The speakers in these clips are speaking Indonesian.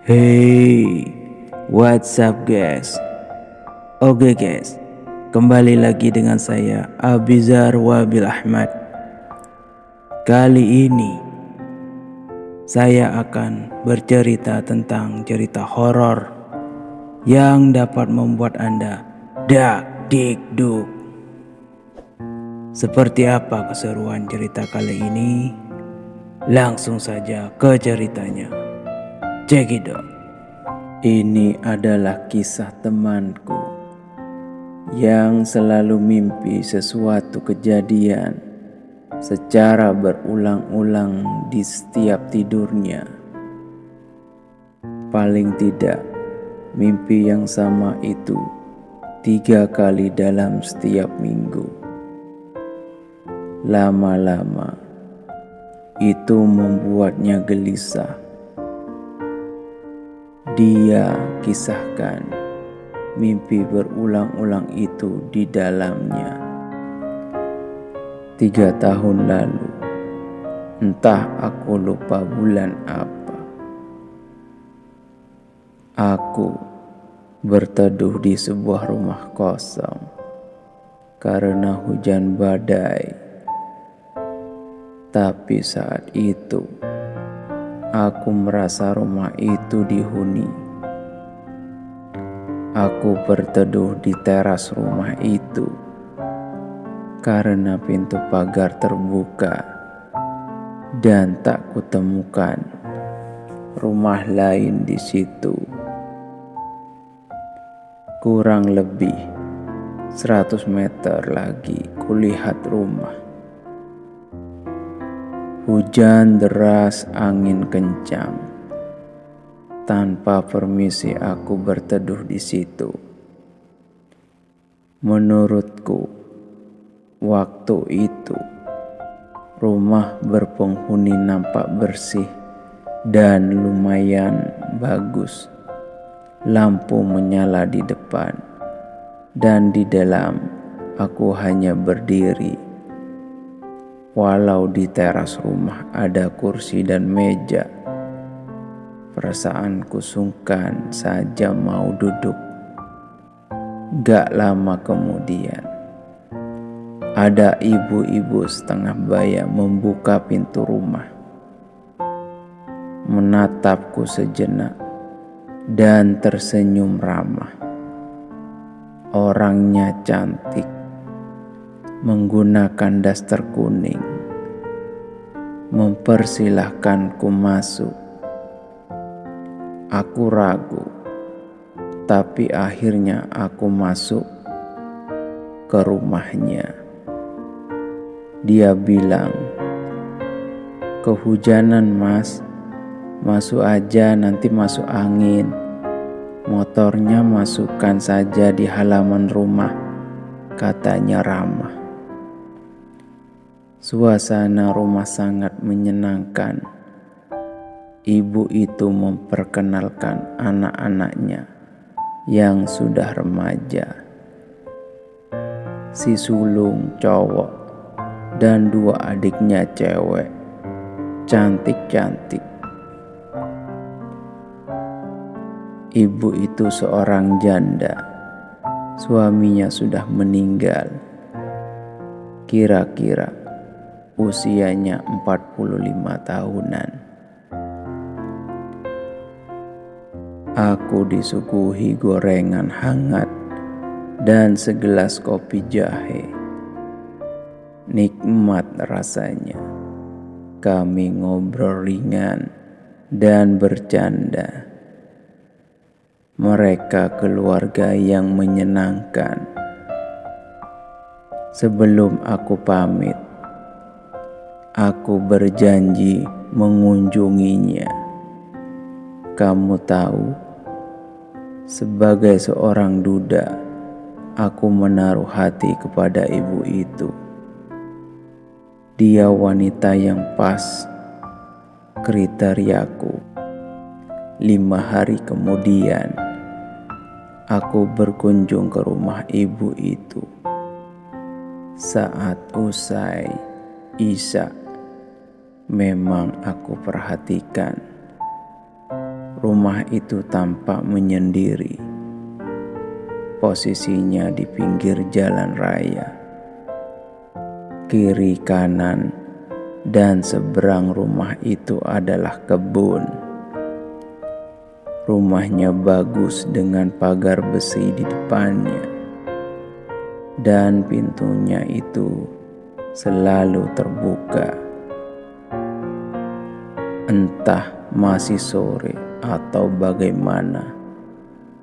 Hey, what's up guys? Oke guys, kembali lagi dengan saya Abizar Wabil Ahmad. Kali ini saya akan bercerita tentang cerita horor yang dapat membuat Anda dak dik duk. Seperti apa keseruan cerita kali ini? Langsung saja ke ceritanya. Cekidot. Ini adalah kisah temanku yang selalu mimpi sesuatu kejadian secara berulang-ulang di setiap tidurnya. Paling tidak, mimpi yang sama itu tiga kali dalam setiap minggu. Lama-lama, itu membuatnya gelisah dia kisahkan mimpi berulang-ulang itu di dalamnya. Tiga tahun lalu, entah aku lupa bulan apa, aku berteduh di sebuah rumah kosong karena hujan badai. Tapi saat itu, Aku merasa rumah itu dihuni. Aku berteduh di teras rumah itu karena pintu pagar terbuka dan tak kutemukan rumah lain di situ. Kurang lebih 100 meter lagi kulihat rumah. Hujan deras, angin kencang. Tanpa permisi aku berteduh di situ. Menurutku, waktu itu rumah berpenghuni nampak bersih dan lumayan bagus. Lampu menyala di depan, dan di dalam aku hanya berdiri Walau di teras rumah ada kursi dan meja, perasaanku sungkan saja mau duduk. Gak lama kemudian, ada ibu-ibu setengah baya membuka pintu rumah, menatapku sejenak, dan tersenyum ramah. Orangnya cantik menggunakan daster kuning, mempersilahkanku masuk. Aku ragu, tapi akhirnya aku masuk ke rumahnya. Dia bilang, "Kehujanan, Mas. Masuk aja, nanti masuk angin. Motornya masukkan saja di halaman rumah," katanya ramah. Suasana rumah sangat menyenangkan. Ibu itu memperkenalkan anak-anaknya yang sudah remaja. Si sulung cowok dan dua adiknya cewek. Cantik-cantik. Ibu itu seorang janda. Suaminya sudah meninggal. Kira-kira usianya 45 tahunan. Aku disuguhi gorengan hangat dan segelas kopi jahe. Nikmat rasanya. Kami ngobrol ringan dan bercanda. Mereka keluarga yang menyenangkan. Sebelum aku pamit, Aku berjanji mengunjunginya. Kamu tahu, sebagai seorang duda, aku menaruh hati kepada ibu itu. Dia wanita yang pas kriteriaku. Lima hari kemudian, aku berkunjung ke rumah ibu itu. Saat usai Isa memang aku perhatikan rumah itu tampak menyendiri. Posisinya di pinggir jalan raya, kiri kanan, dan seberang rumah itu adalah kebun. Rumahnya bagus dengan pagar besi di depannya, dan pintunya itu selalu terbuka. Entah masih sore atau bagaimana,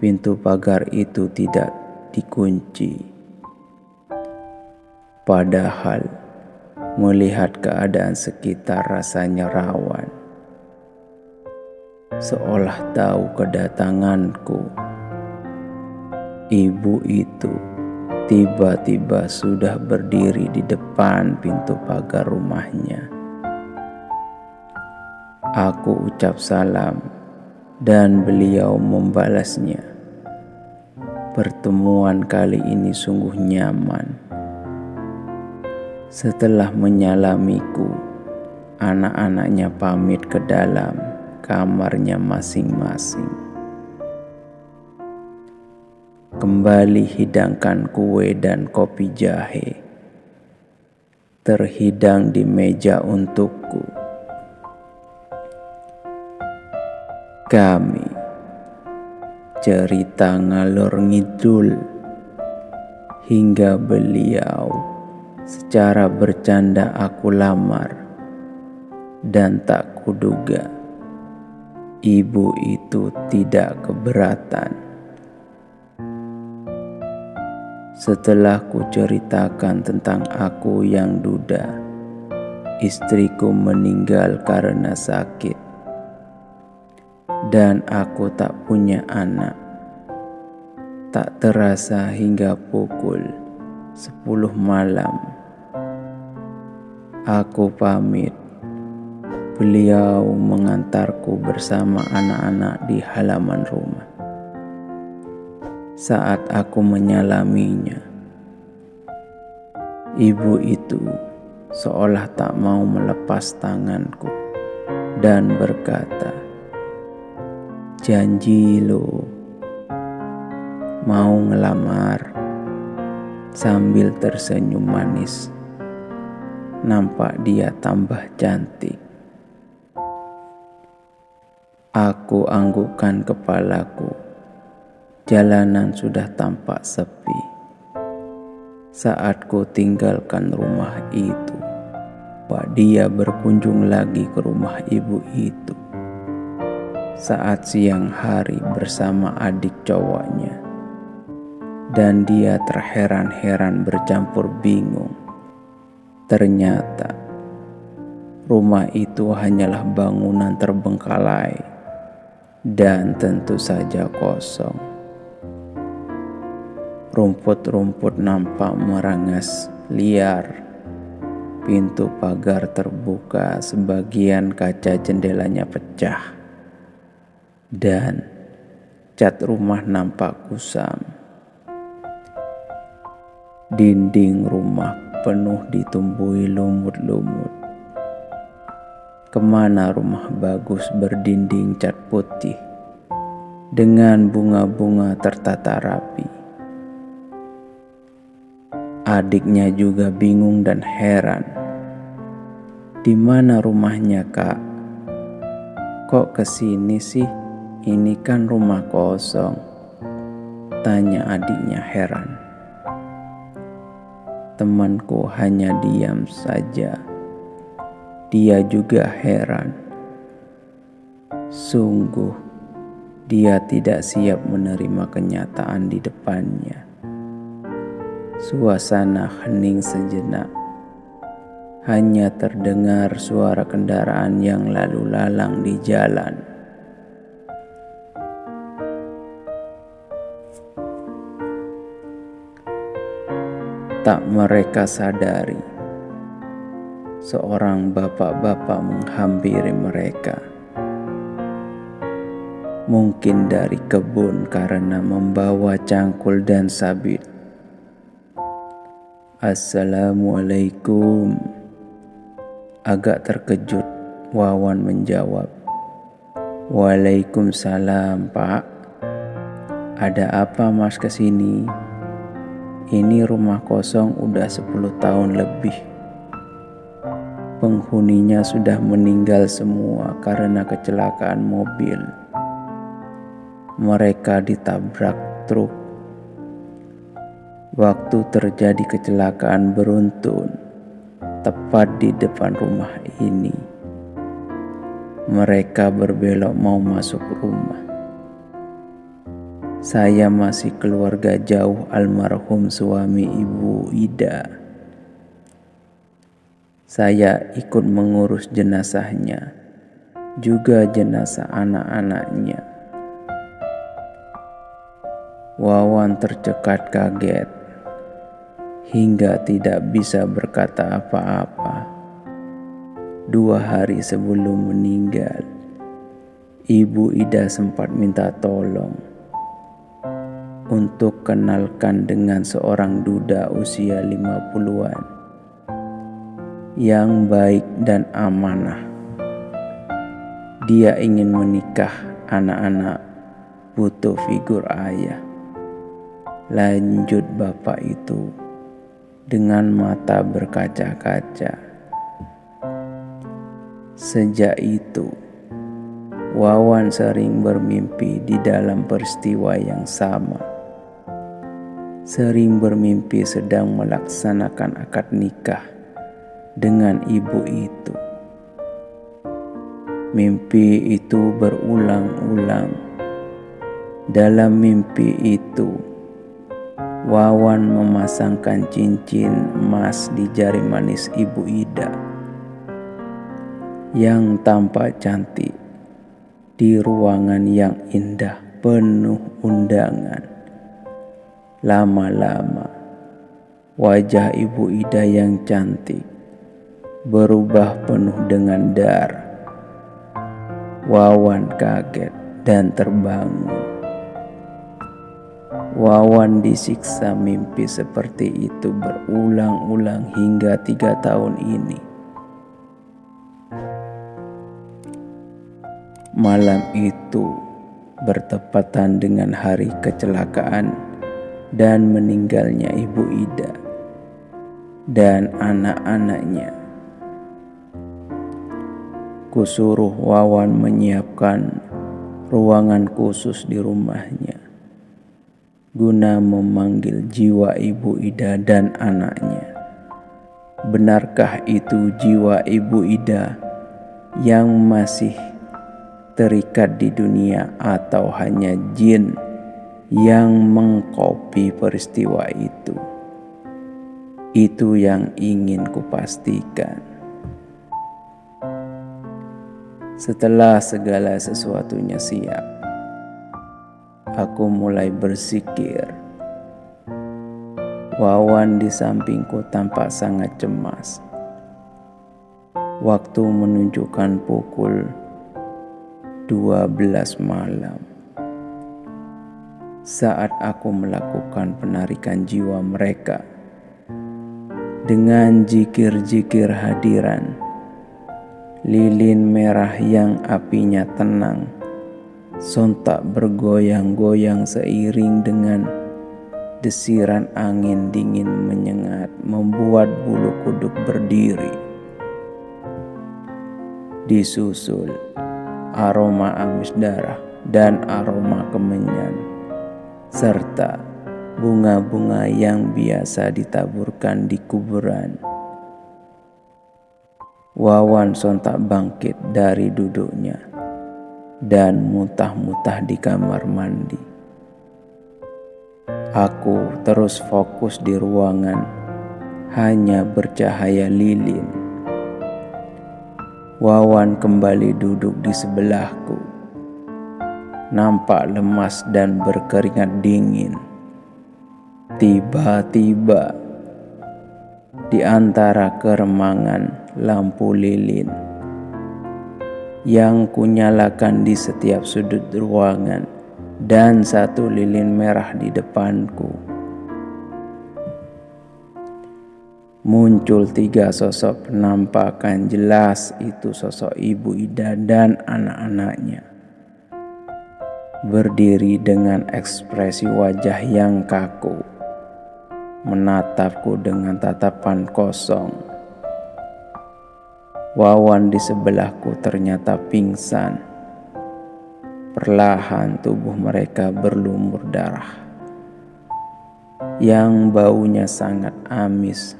pintu pagar itu tidak dikunci. Padahal melihat keadaan sekitar rasanya rawan. Seolah tahu kedatanganku, ibu itu tiba-tiba sudah berdiri di depan pintu pagar rumahnya. Aku ucap salam dan beliau membalasnya. Pertemuan kali ini sungguh nyaman. Setelah menyalamiku, anak-anaknya pamit ke dalam kamarnya masing-masing. Kembali hidangkan kue dan kopi jahe. Terhidang di meja untukku. Kami cerita ngalor ngidul. Hingga beliau secara bercanda aku lamar dan tak kuduga ibu itu tidak keberatan setelah ku ceritakan tentang aku yang duda istriku meninggal karena sakit dan aku tak punya anak. Tak terasa hingga pukul sepuluh malam. Aku pamit. Beliau mengantarku bersama anak-anak di halaman rumah. Saat aku menyalaminya, ibu itu seolah tak mau melepas tanganku dan berkata, janji lo mau ngelamar sambil tersenyum manis. Nampak dia tambah cantik. Aku anggukkan kepalaku. Jalanan sudah tampak sepi. Saat ku tinggalkan rumah itu, Pak dia berkunjung lagi ke rumah ibu itu saat siang hari bersama adik cowoknya. Dan dia terheran-heran bercampur bingung. Ternyata rumah itu hanyalah bangunan terbengkalai dan tentu saja kosong. Rumput-rumput nampak merangas liar. Pintu pagar terbuka, sebagian kaca jendelanya pecah dan cat rumah nampak kusam. Dinding rumah penuh ditumbuhi lumut-lumut. Ke mana rumah bagus berdinding cat putih dengan bunga-bunga tertata rapi. Adiknya juga bingung dan heran. Di mana rumahnya, Kak? Kok ke sini sih? Ini kan rumah kosong, tanya adiknya heran. Temanku hanya diam saja. Dia juga heran. Sungguh, dia tidak siap menerima kenyataan di depannya. Suasana hening sejenak. Hanya terdengar suara kendaraan yang lalu lalang di jalan. tak mereka sadari. Seorang bapak-bapak menghampiri mereka. Mungkin dari kebun karena membawa cangkul dan sabit. Assalamualaikum. Agak terkejut, Wawan menjawab. Waalaikumsalam pak Ada apa mas ke sini? Ini rumah kosong udah 10 tahun lebih Penghuninya sudah meninggal semua karena kecelakaan mobil Mereka ditabrak truk Waktu terjadi kecelakaan beruntun tepat di depan rumah ini. Mereka berbelok mau masuk rumah. Saya masih keluarga jauh almarhum suami ibu Ida. Saya ikut mengurus jenazahnya, juga jenazah anak-anaknya. Wawan tercekat kaget hingga tidak bisa berkata apa-apa. Dua hari sebelum meninggal, Ibu Ida sempat minta tolong untuk kenalkan dengan seorang duda usia 50-an yang baik dan amanah. Dia ingin menikah anak-anak butuh figur ayah. Lanjut bapak itu dengan mata berkaca-kaca. Sejak itu, Wawan sering bermimpi di dalam peristiwa yang sama. Sering bermimpi sedang melaksanakan akad nikah dengan ibu itu. Mimpi itu berulang-ulang. Dalam mimpi itu, Wawan memasangkan cincin emas di jari manis Ibu Ida yang tampak cantik di ruangan yang indah penuh undangan. Lama-lama wajah Ibu Ida yang cantik berubah penuh dengan dar. Wawan kaget dan terbangun. Wawan disiksa mimpi seperti itu berulang-ulang hingga tiga tahun ini. Malam itu bertepatan dengan hari kecelakaan dan meninggalnya Ibu Ida dan anak-anaknya. Kusuruh Wawan menyiapkan ruangan khusus di rumahnya guna memanggil jiwa ibu Ida dan anaknya. Benarkah itu jiwa ibu Ida yang masih terikat di dunia atau hanya jin yang mengkopi peristiwa itu? Itu yang ingin kupastikan. Setelah segala sesuatunya siap, aku mulai bersikir. Wawan di sampingku tampak sangat cemas. Waktu menunjukkan pukul 12 malam. Saat aku melakukan penarikan jiwa mereka dengan jikir-jikir hadiran, lilin merah yang apinya tenang sontak bergoyang-goyang seiring dengan desiran angin dingin menyengat membuat bulu kuduk berdiri. Disusul aroma amis darah dan aroma kemenyan serta bunga-bunga yang biasa ditaburkan di kuburan. Wawan sontak bangkit dari duduknya dan muntah-muntah di kamar mandi. Aku terus fokus di ruangan, hanya bercahaya lilin. Wawan kembali duduk di sebelahku, nampak lemas dan berkeringat dingin. Tiba-tiba, di antara keremangan lampu lilin, yang kunyalakan di setiap sudut ruangan dan satu lilin merah di depanku. Muncul tiga sosok penampakan jelas itu sosok ibu Ida dan anak-anaknya. berdiri dengan ekspresi wajah yang kaku, menatapku dengan tatapan kosong. Wawan di sebelahku ternyata pingsan. Perlahan tubuh mereka berlumur darah yang baunya sangat amis.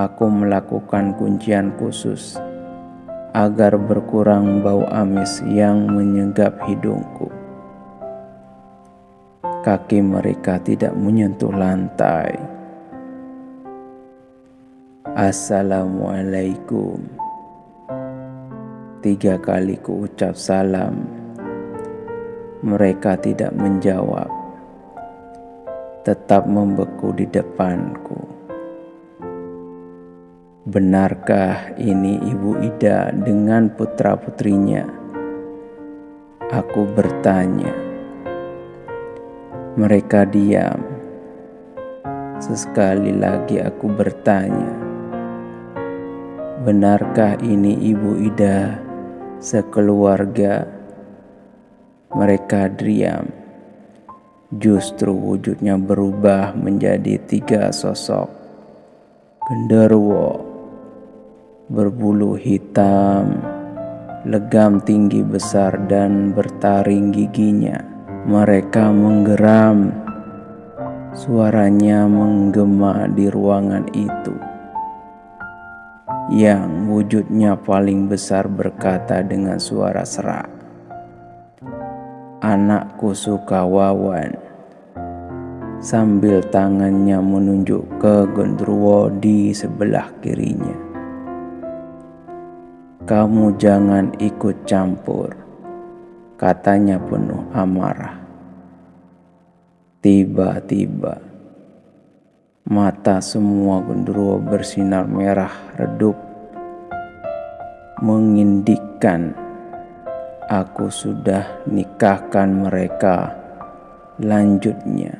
Aku melakukan kuncian khusus agar berkurang bau amis yang menyegap hidungku. Kaki mereka tidak menyentuh lantai. Assalamualaikum. Tiga kali ku ucap salam. Mereka tidak menjawab. Tetap membeku di depanku. Benarkah ini Ibu Ida dengan putra-putrinya? Aku bertanya. Mereka diam. Sesekali lagi aku bertanya. Benarkah ini Ibu Ida sekeluarga? Mereka diam. Justru wujudnya berubah menjadi tiga sosok. Genderwo berbulu hitam, legam tinggi besar dan bertaring giginya. Mereka menggeram, suaranya menggema di ruangan itu. Yang wujudnya paling besar berkata dengan suara serak, "Anakku suka wawan." Sambil tangannya menunjuk ke Gendruwo di sebelah kirinya. Kamu jangan ikut campur, katanya penuh amarah. Tiba-tiba, mata semua genderuwo bersinar merah redup, mengindikkan aku sudah nikahkan mereka. Lanjutnya,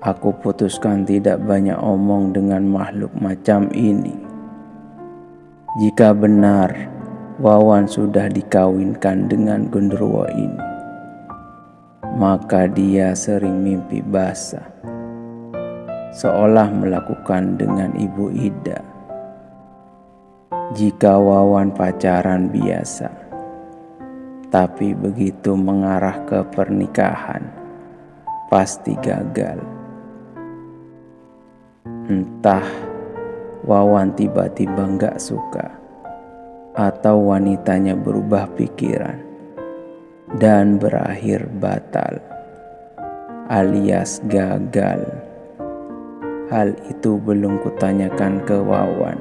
aku putuskan tidak banyak omong dengan makhluk macam ini. Jika benar Wawan sudah dikawinkan dengan genderuwo ini, maka dia sering mimpi basah, seolah melakukan dengan Ibu Ida. Jika Wawan pacaran biasa, tapi begitu mengarah ke pernikahan, pasti gagal. Entah Wawan tiba-tiba nggak suka atau wanitanya berubah pikiran dan berakhir batal alias gagal. Hal itu belum kutanyakan ke Wawan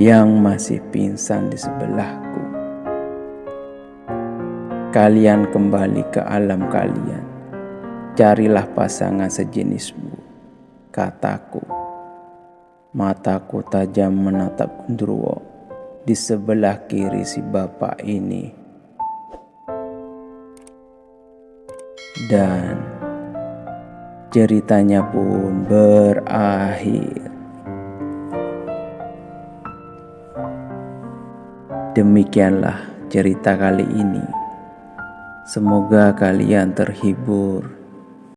yang masih pingsan di sebelahku. Kalian kembali ke alam kalian. Carilah pasangan sejenismu, kataku. Mataku tajam menatap Gundurwo di sebelah kiri si bapak ini. Dan ceritanya pun berakhir. Demikianlah cerita kali ini. Semoga kalian terhibur